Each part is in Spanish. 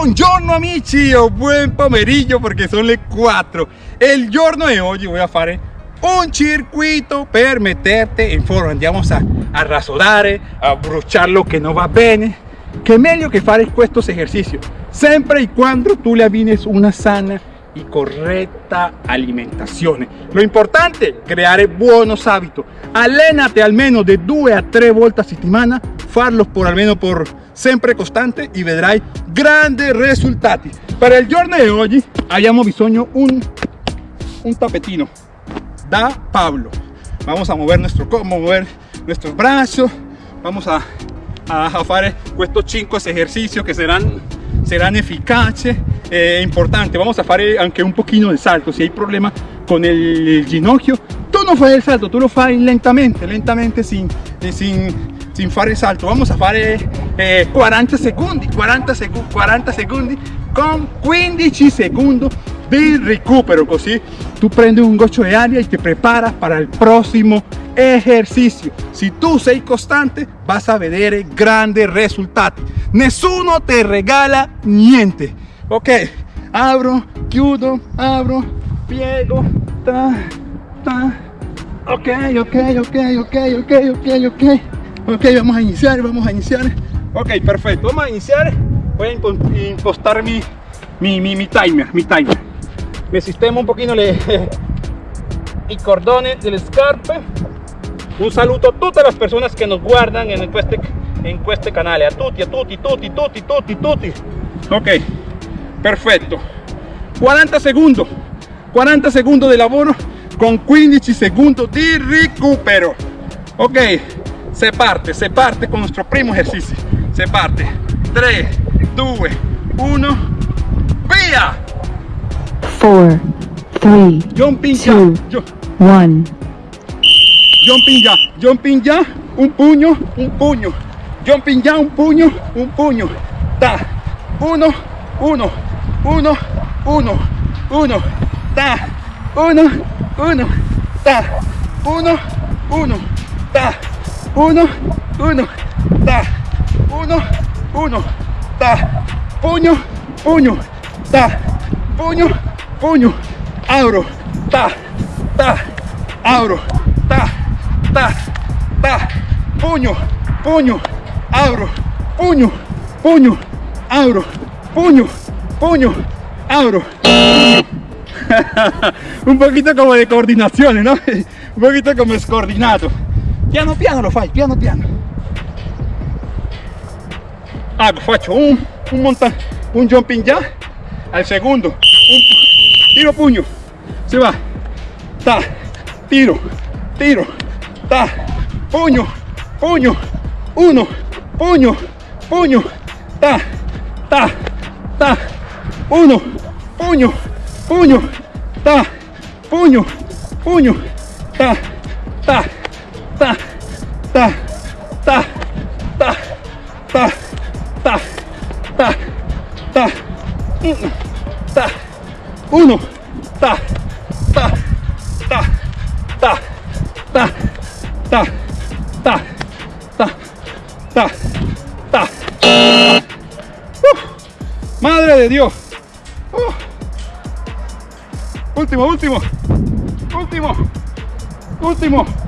Buongiorno amici o buen pomeriggio perché sono le 4 e il giorno di oggi voy a fare un circuito per metterti in forma andiamo a, a rasodare a bruciare lo che non va bene che è meglio che fare questo esercizio sempre e quando tu le abbines una sana y correcta alimentación. Lo importante, creare buenos hábitos. Allénate almeno de 2 a 3 volte a settimana, farlos por almeno por sempre costante y vedrai grandes risultati. Para il giorno di oggi abbiamo bisogno un, un tapetino. Da Pablo. Vamos a mover nuestro mover nuestros brazos, vamos a, a, a estos 5 ejercicios que serán serán eficaces eh, importante vamos a fare anche un pochino de salto. Si hay problema con el, el ginocchio tú no fai el salto tú lo fai lentamente lentamente sin, sin sin fare salto. Vamos a fare eh, 40 secondi 40 secondi 40 secondi con 15 secondi di recupero così tu prendi un goccio di aria e ti preparas para il prossimo esercizio se tu sei costante vas a vedere grandi risultati nessuno te regala niente ok abro chiudo abro piego ta, ta. ok ok ok ok ok ok ok ok vamos a iniciar vamos a iniciar ok perfecto. Vamos a iniciar. Voy a impostar mi, mi, mi, mi timer mi timer. Mi sistema un pochino le, i cordoni delle scarpe un saluto a tutte le persone che nos guardano in queste, in queste canale a tutti a tutti tutti tutti tutti tutti ok perfetto 40 secondi 40 secondi di lavoro con 15 secondi di recupero. Ok se parte se parte con il nostro primo esercizio se parte. 3 2 1 via 4 3 jumping Two. jump, 1 jumping ya. Jumping ya un puño un puño. Jumping ya un puño un puño. Ta. Uno uno uno uno uno. Ta. Uno uno. Ta. Uno uno. Ta uno uno ta. Uno uno ta. Puño puño ta. Puño puño abro ta ta. Abro ta ta ta. Puño puño abro puño puño abro puño puño abro. Un poquito como de coordinación no un poquito como descoordinato piano piano lo fai piano piano. Ah faccio un un monta un jumping ya al segundo un tiro puño se va ta tiro tiro ta puño puño uno puño puño ta ta ta uno puño puño ta puño puño ta ta ta ta ta ta ta ta ta ta ta uno ta ta ta ta ta ta ta ta ta ta madre de dios. Uf. último último. Último. Último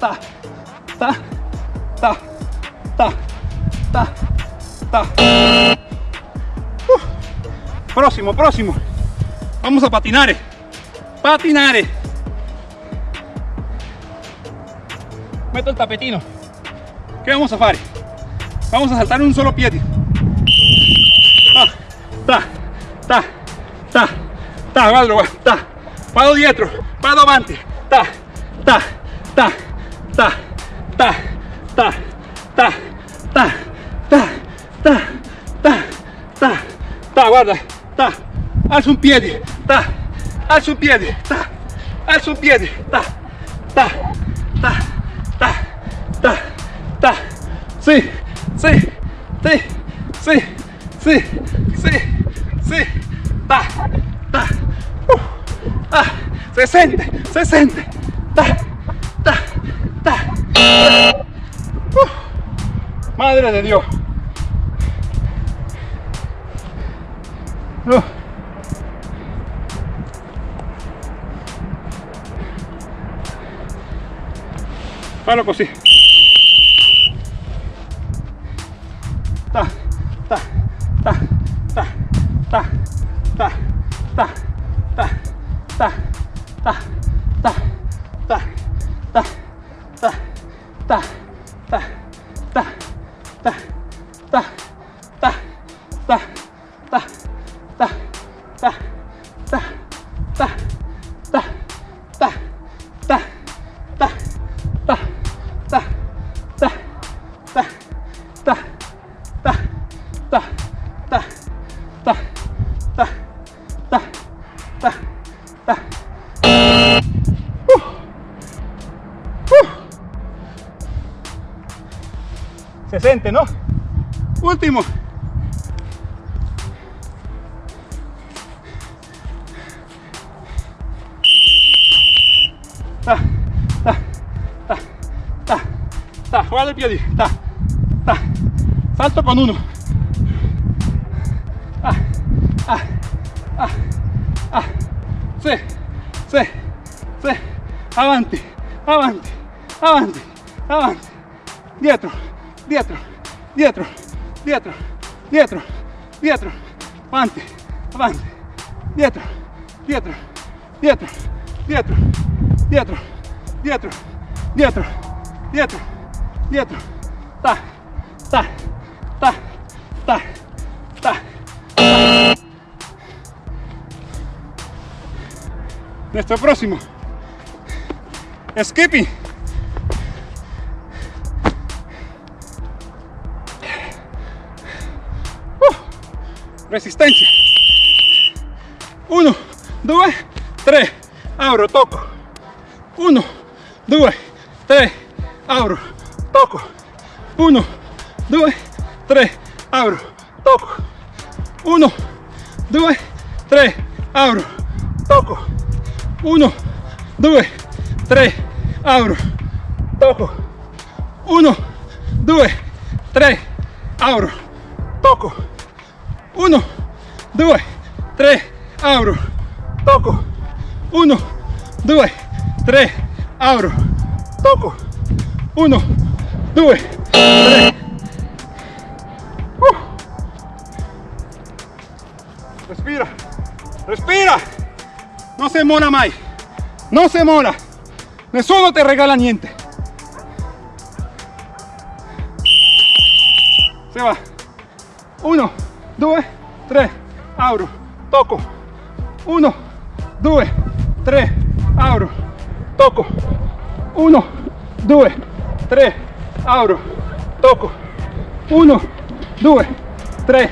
ta ta ta ta ta ta. Próximo próximo. Vamos a patinare patinare metto il tapetino. Che vamos a fare vamos a saltare un solo ah, ta ta ta ta guarda guarda ta vado dietro, vado avanti, ta, ta, ta, ta, ta, ta, ta, ta, ta, ta, ta, ta, ta, guarda, ta, alzo un piede, ta, alzo un piede, ta, alzo un piede, ta, ta, ta, ta, ta, ta, sì, sì, sì, sì, sì, sì, sì, ta, ta, uh, ah, se siente, se siente, ta. Madre de Dios. Uh. Fallo così. Ta, Tá. Guarda i piedi, ta, ta, salto con uno. Ah, ah, ah, ah, sì, sì, sì, avanti, avanti, avanti, avanti, dietro, dietro, dietro, dietro, dietro, dietro, avanti, avanti, dietro, dietro, dietro, dietro, dietro, dietro, dietro, dietro, dietro, ta, ta, ta, ta, ta. Nuestro próximo. Skipping. Uh, resistencia. Uno, due, tre, abro, toco. Uno, due, tre, abro, toco, 1, 2, 3, abro, toco, 1, 2, 3, abro, toco, 1, 2, 3, abro, toco, 1, 2, 3, abro, toco, 1, 2, 3, abro, toco, 1, 2, 3, abro, toco, 1, 2, 3. Uh. Respira, respira. No se mola mai. No se mola. Nessuno te regala niente. Se va. 1, 2, 3. Abro, toco. 1, 2, 3. Abro, toco. 1, 2, 3 apro, tocco, 1, 2, 3,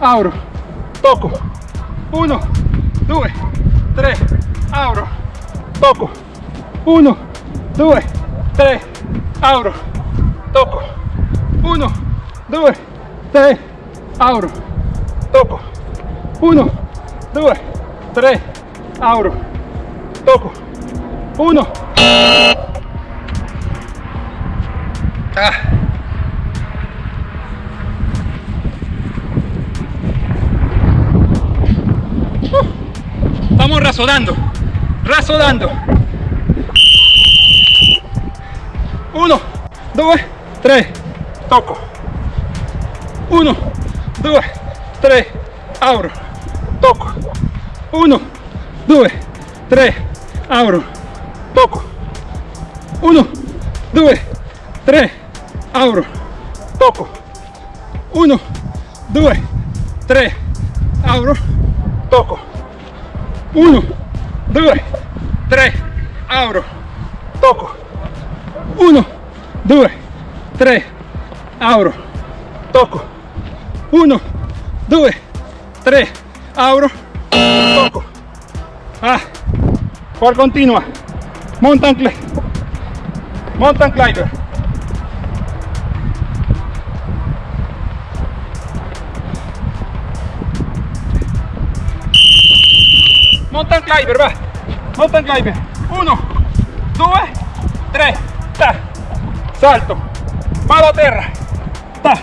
apro, tocco, 1, 2, 3, apro, tocco, 1, 2, 3, apro, tocco, 1, 2, 3, apro, tocco, 1, 2, 3, apro, tocco, 1, Ah. Vamos razonando, razonando. Uno, dos, tres, toco. Uno, dos, tres, abro, toco. Uno, dos, tres, abro, toco. Uno, dos, tres, abro, toco. Uno, due, tre, abro, toco. Uno, due, tre, apro, tocco, uno, due, tre, apro, tocco, uno, due, tre, apro, tocco, ah, por continua, mountain climb, mountain climber. Mountain climber, va. Mountain climber. Uno, due, tre, ta. Salto. Vado a terra. Ta.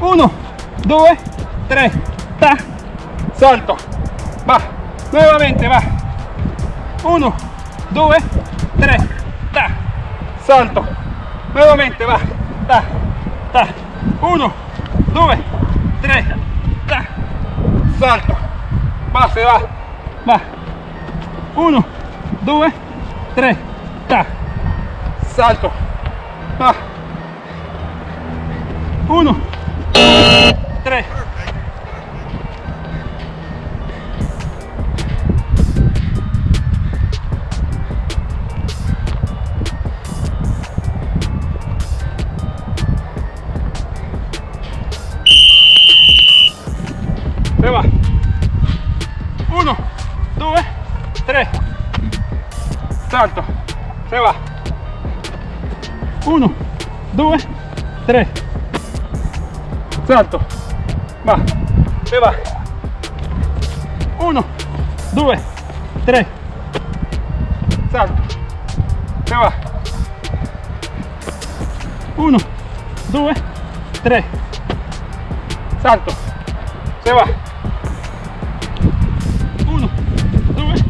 Uno, due, tre, ta. Salto. Va. Nuevamente, va. Uno, due, tre, ta. Salto. Nuevamente, va. Ta. Ta. Uno, due, tre, ta. Salto. Va, se va. Va. 1, 2, 3, ta, salto, va, 1, 2, 3, 1 2 3 salto. Va se va. 1 2 3 salto. Se va. 1 2 3 salto. Se va. 1 2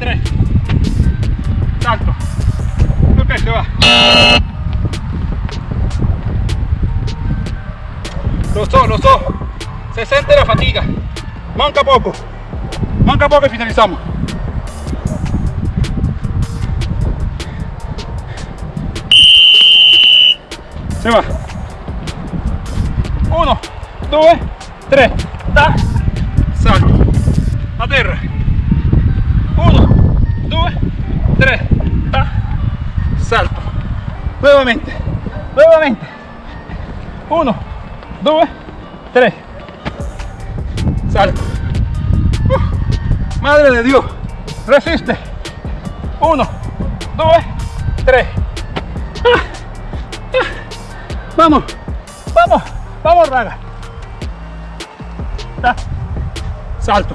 3 salto. Ok se va Los dos, los dos. 60 la fatiga. Manca poco. Manca poco y finalizamos. Se va. Uno, due, tre. Ta. Salto. A terra. Uno, due, tres, Ta. Salto. Nuevamente. Nuevamente. Uno, due, tre. salto. Uh, madre de Dios. Resiste. Uno, due, tres. Uh, uh. Vamos. Vamos. Vamos, raga. Ah. Salto.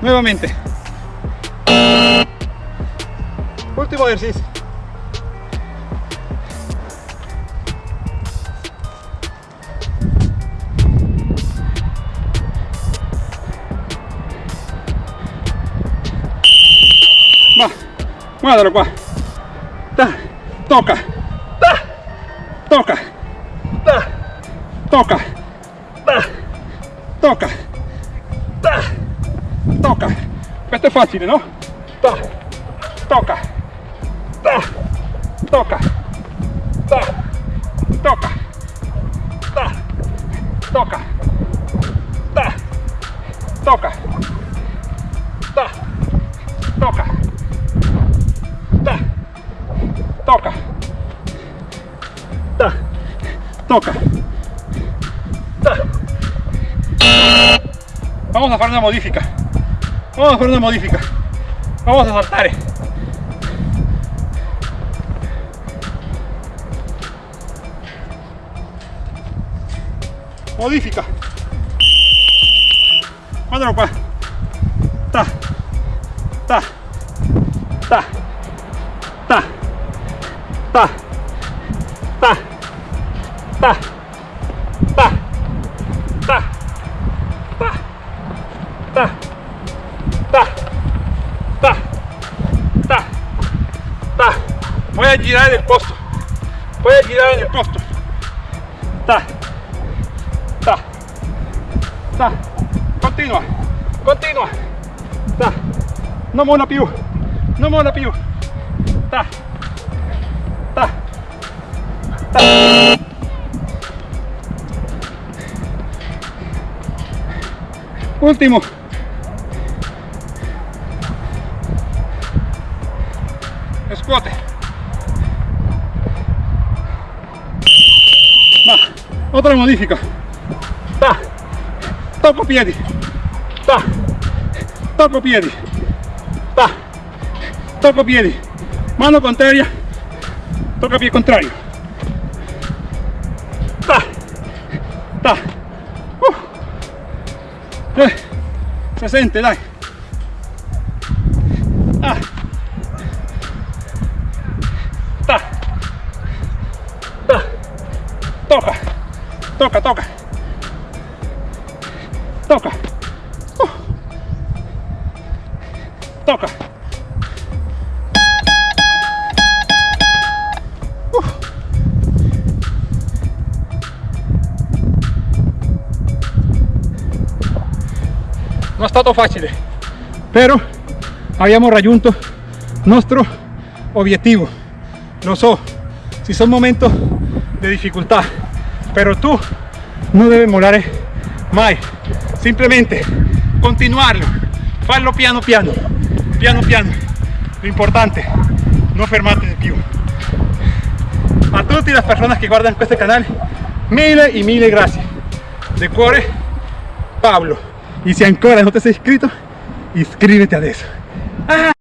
Nuevamente. Último ejercicio. Muévelo, pa. Ta. Toca. Ta. Toca. Ta. Toca. Ta. Toca. Ta. Toca. Questo è facile, no? Ta. Toca. Ta. Toca. Ta. Toca. Ta. Toca. Ta. Toca. Tocca Ta. vamos a hacer una modifica. Vamos a hacer una modifica. Vamos a saltar. Modifica. Qua ta ta. Ta. Ta. Ta. Ta ta ta ta ta ta ta ta ta ta voy a girar en el posto voy a girar en el posto ta ta ta continua continua ta no mola più no mola più ta ta ta último scuote. Va, otra modifica. Ta, tocco piedi. Ta, tocco piedi. Ta, tocco piedi. Mano contraria, tocca pie contrario. 60, dai. Ah. Toca. Toca, toca. Toca. Uh. Toca. Stato facile, però abbiamo raggiunto nostro obiettivo. Lo so, si son momentos de dificultad, pero tú no debes morar mai. Simplemente continuarlo, farlo piano piano, piano piano. Lo importante, no fermarte de più. A tutte le persone che guardano questo canale, mille e mille grazie. De cuore, Pablo. Y si ancora no te has inscrito, inscríbete adesso. Ah.